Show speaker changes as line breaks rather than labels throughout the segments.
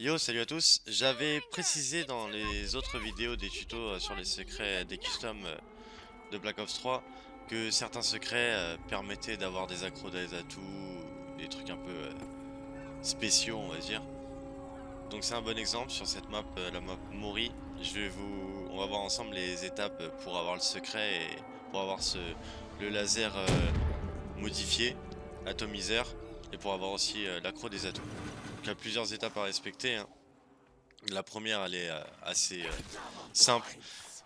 Yo, salut à tous. J'avais précisé dans les autres vidéos des tutos euh, sur les secrets des customs euh, de Black Ops 3 que certains secrets euh, permettaient d'avoir des accros des atouts, des trucs un peu spéciaux on va dire. Donc c'est un bon exemple sur cette map, la map Mori. Je vais vous, on va voir ensemble les étapes pour avoir le secret et pour avoir le laser modifié, atomiseur, et pour avoir aussi l'accro des atouts. Il y a plusieurs étapes à respecter. Hein. La première, elle est euh, assez euh, simple.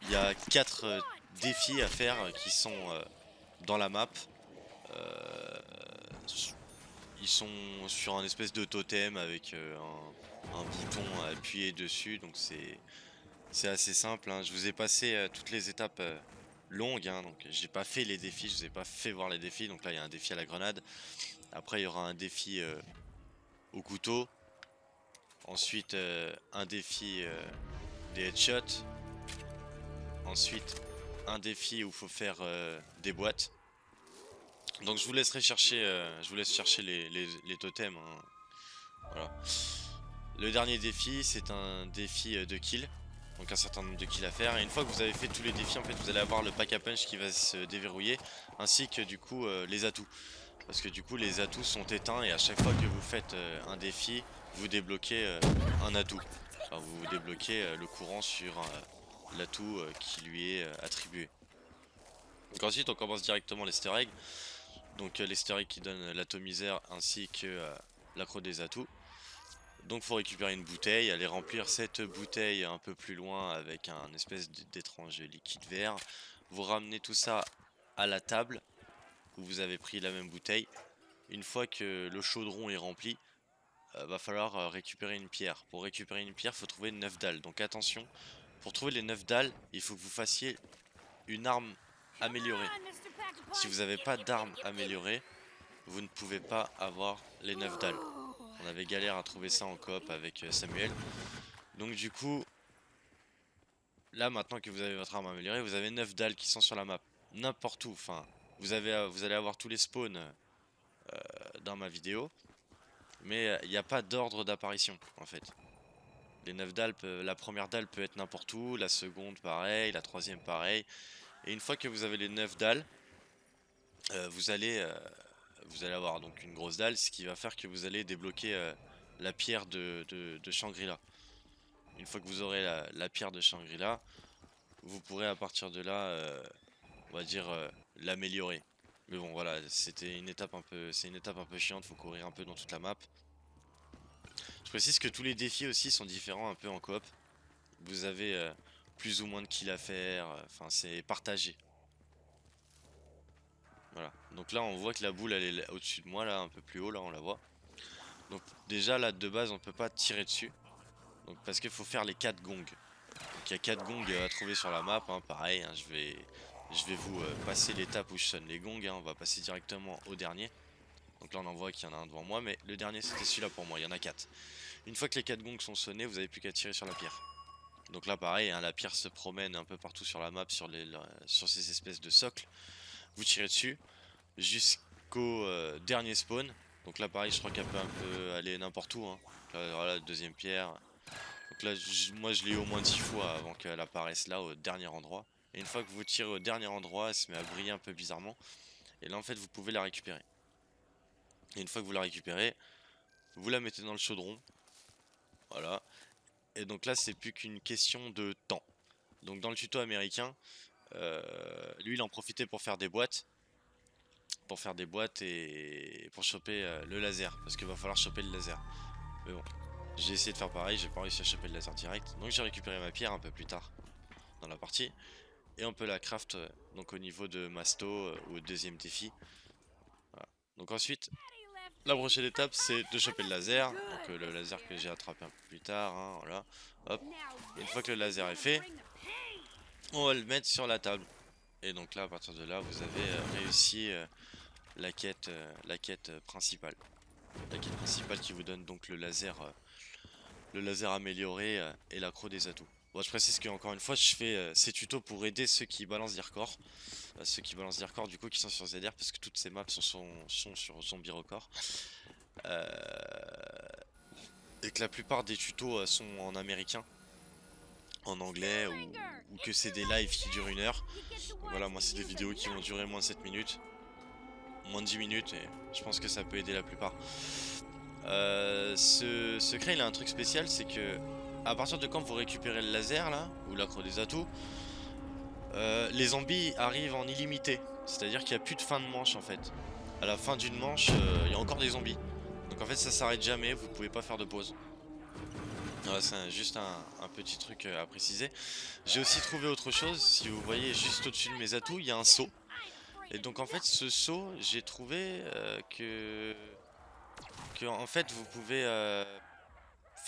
Il y a quatre euh, défis à faire qui sont dans la map. ils sont sur un espèce de totem avec un, bouton à appuyer dessus. Donc c'est assez simple. Hein. Je vous ai passé toutes les étapes longues. Hein. donc j'ai pas fait les défis, je vous ai pas fait voir les défis. Donc là il y a un défi à la grenade. Après il y aura un défi au couteau. Ensuite, euh, un défi euh, des headshots. Ensuite, un défi où il faut faire euh, des boîtes. Donc je vous laisserai chercher, je vous laisse chercher les, totems. Hein. Le dernier défi, c'est un défi de kill. Donc un certain nombre de kills à faire. Et une fois que vous avez fait tous les défis, en fait, vous allez avoir le pack à punch qui va se déverrouiller. Ainsi que du coup, les atouts. Parce que du coup les atouts sont éteints et à chaque fois que vous faites euh, un défi, vous débloquez euh, un atout. vous débloquez euh, le courant sur l'atout qui lui est attribué. Donc ensuite on commence directement l'easter egg. Donc l'easter egg qui donne l'atomiseur ainsi que l'accro des atouts. Donc faut récupérer une bouteille, aller remplir cette bouteille un peu plus loin avec un espèce d'étrange liquide vert. Vous ramenez tout ça à la table vous avez pris la même bouteille. Une fois que le chaudron est rempli, euh, va falloir euh, récupérer une pierre. Pour récupérer une pierre, faut trouver 9 dalles. Donc attention, pour trouver les 9 dalles, il faut que vous fassiez une arme améliorée. Si vous n'avez pas d'arme améliorée, vous ne pouvez pas avoir les 9 dalles. On avait galère à trouver ça en coop avec euh, Samuel. Donc du coup, là maintenant que vous avez votre arme améliorée, vous avez 9 dalles qui sont sur la map. N'importe où, enfin vous, avez, euh, vous allez avoir tous les spawns euh, dans ma vidéo. Mais euh, il n'y a pas d'ordre d'apparition en fait. Les 9 dalles, la première dalle peut être n'importe où, la seconde pareil, la troisième pareil. Et une fois que vous avez les 9 dalles, vous, allez, vous allez avoir donc une grosse dalle, ce qui va faire que vous allez débloquer la pierre de, de, Shangri-La. Une fois que vous aurez la, pierre de Shangri-La, vous pourrez à partir de là, on va dire, l'améliorer. Mais bon voilà, c'était une étape un peu c'est une étape un peu chiante, faut courir un peu dans toute la map. Je précise que tous les défis aussi sont différents un peu en coop. Vous avez euh, plus ou moins de kills à faire, euh, enfin c'est partagé. Voilà, donc là on voit que la boule elle est au-dessus de moi là, un peu plus haut là on la voit. Donc déjà là de base on peut pas tirer dessus. Donc parce qu'il faut faire les 4 gongs. Donc il y a 4 gongs à trouver sur la map, hein, pareil, hein, je vais je vais vous euh, passer l'étape où je sonne les gongs, hein. on va passer directement au dernier. Donc là on en voit qu'il y en a un devant moi, mais le dernier c'était celui-là pour moi, il y en a 4. Une fois que les 4 gongs sont sonnés, vous n'avez plus qu'à tirer sur la pierre. Donc là pareil, hein, la pierre se promène un peu partout sur la map, sur, ces espèces de socles. Vous tirez dessus jusqu'au euh, dernier spawn. Donc là pareil, je crois qu'elle peut un peu aller n'importe où. Hein. Là, voilà, deuxième pierre. Donc là, moi je l'ai eu au moins 10 fois avant qu'elle apparaisse là, au dernier endroit. Et une fois que vous tirez au dernier endroit, elle se met à briller un peu bizarrement. Et là en fait vous pouvez la récupérer. Et une fois que vous la récupérez, vous la mettez dans le chaudron. Voilà. Et donc là c'est plus qu'une question de temps. Donc dans le tuto américain, euh, lui il en profitait pour faire des boîtes. Pour faire des boîtes et pour choper euh, le laser. Parce qu'il va falloir choper le laser. Mais bon, j'ai essayé de faire pareil, j'ai pas réussi à choper le laser direct. Donc j'ai récupéré ma pierre un peu plus tard dans la partie. Et on peut la craft euh, donc au niveau de Masto euh, ou au deuxième défi. Donc ensuite, la prochaine étape c'est de choper le laser. Donc euh, le laser que j'ai attrapé un peu plus tard. Hein, voilà. Hop. une fois que le laser est fait, on va le mettre sur la table. Et donc là à partir de là vous avez réussi la quête, la quête principale. La quête principale qui vous donne donc le laser, le laser amélioré et l'accro des atouts. Bon, je précise qu'encore une fois, je fais euh, ces tutos pour aider ceux qui balancent des records. Euh, ceux qui balancent des records, du coup, qui sont sur ZR, parce que toutes ces maps sont, sur Zombie Record. Euh, et que la plupart des tutos euh, sont en américain, en anglais, ou, que c'est des lives qui durent une heure. Voilà, moi c'est des vidéos qui vont durer moins de 7 minutes, moins de 10 minutes, et je pense que ça peut aider la plupart. Ce secret il a un truc spécial, c'est que à partir de quand vous récupérez le laser là, ou l'acre des atouts, euh, les zombies arrivent en illimité. C'est-à-dire qu'il n'y a plus de fin de manche en fait. À la fin d'une manche, euh, il y a encore des zombies. Donc en fait ça s'arrête jamais, vous pouvez pas faire de pause. C'est juste un, petit truc euh, à préciser. J'ai aussi trouvé autre chose, si vous voyez juste au-dessus de mes atouts, il y a un saut. Et donc en fait ce saut, j'ai trouvé que... que... en fait vous pouvez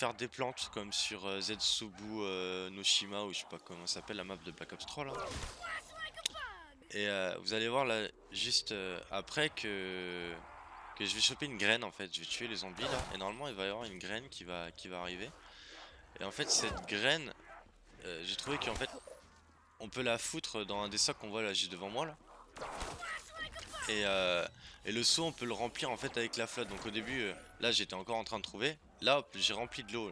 faire des plantes comme sur euh, Zetsubu euh, Noshima ou je sais pas comment s'appelle la map de Black Ops 3 là. Et euh, vous allez voir là juste après que que je vais choper une graine en fait, je vais tuer les zombies là et normalement il va y avoir une graine qui va arriver. Et en fait cette graine j'ai trouvé qu'en fait on peut la foutre dans un des sacs qu'on voit là juste devant moi là. Et, et le seau on peut le remplir en fait avec la flotte donc au début là j'étais encore en train de trouver Là, j'ai rempli de l'eau.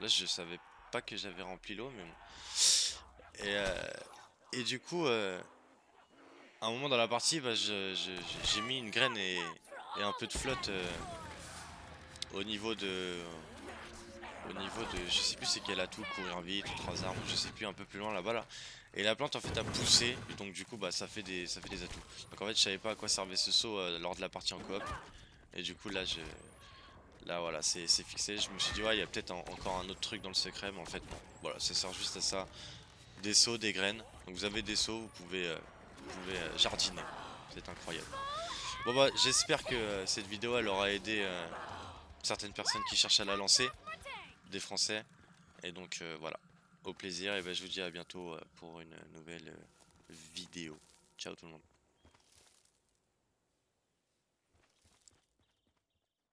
Là. je savais pas que j'avais rempli l'eau, mais bon. Et, euh, et du coup, euh, à un moment dans la partie, bah, j'ai mis une graine et, un peu de flotte euh, au niveau de... Au niveau de... Je sais plus c'est quel atout, courir vite, trois armes, je sais plus, un peu plus loin là-bas là. Et la plante en fait a poussé, donc du coup bah ça fait des, ça fait des atouts. Donc en fait je savais pas à quoi servait ce saut lors de la partie en coop. Et du coup là je, Là voilà c'est fixé, je me suis dit ouais il y a peut-être encore un autre truc dans le secret mais en fait non. Voilà ça sert juste à ça. Des seaux, des graines. Donc vous avez des seaux, vous pouvez, euh, vous pouvez euh, jardiner. C'est incroyable. Bon bah j'espère que euh, cette vidéo elle aura aidé certaines personnes qui cherchent à la lancer. Des français. Et donc voilà. Au plaisir et ben je vous dis à bientôt pour une nouvelle vidéo. Ciao tout le monde.